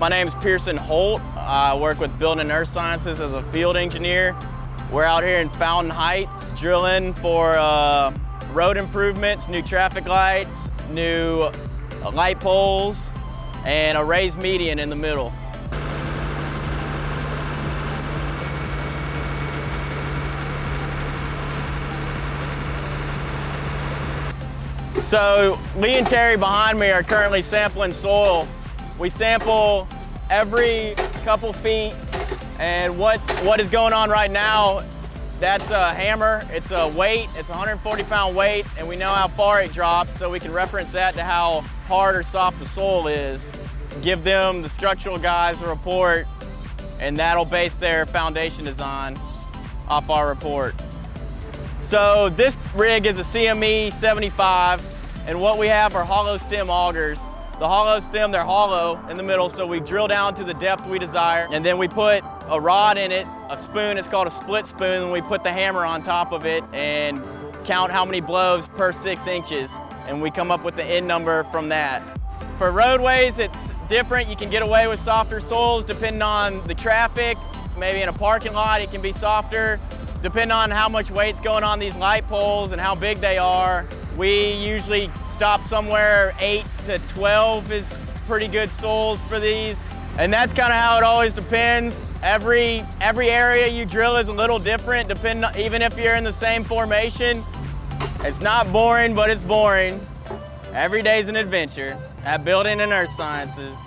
My name is Pearson Holt. I work with Building and Earth Sciences as a field engineer. We're out here in Fountain Heights drilling for uh, road improvements, new traffic lights, new light poles, and a raised median in the middle. So Lee and Terry behind me are currently sampling soil. We sample every couple feet and what, what is going on right now, that's a hammer, it's a weight, it's 140 pound weight and we know how far it drops so we can reference that to how hard or soft the soil is. Give them, the structural guys, a report and that'll base their foundation design off our report. So this rig is a CME 75, and what we have are hollow stem augers. The hollow stem, they're hollow in the middle, so we drill down to the depth we desire, and then we put a rod in it, a spoon, it's called a split spoon, and we put the hammer on top of it and count how many blows per six inches, and we come up with the end number from that. For roadways, it's different. You can get away with softer soils depending on the traffic. Maybe in a parking lot, it can be softer. Depending on how much weight's going on these light poles and how big they are, we usually stop somewhere 8 to 12 is pretty good soils for these. And that's kind of how it always depends. Every, every area you drill is a little different, depending, even if you're in the same formation. It's not boring, but it's boring. Every day's an adventure at Building and Earth Sciences.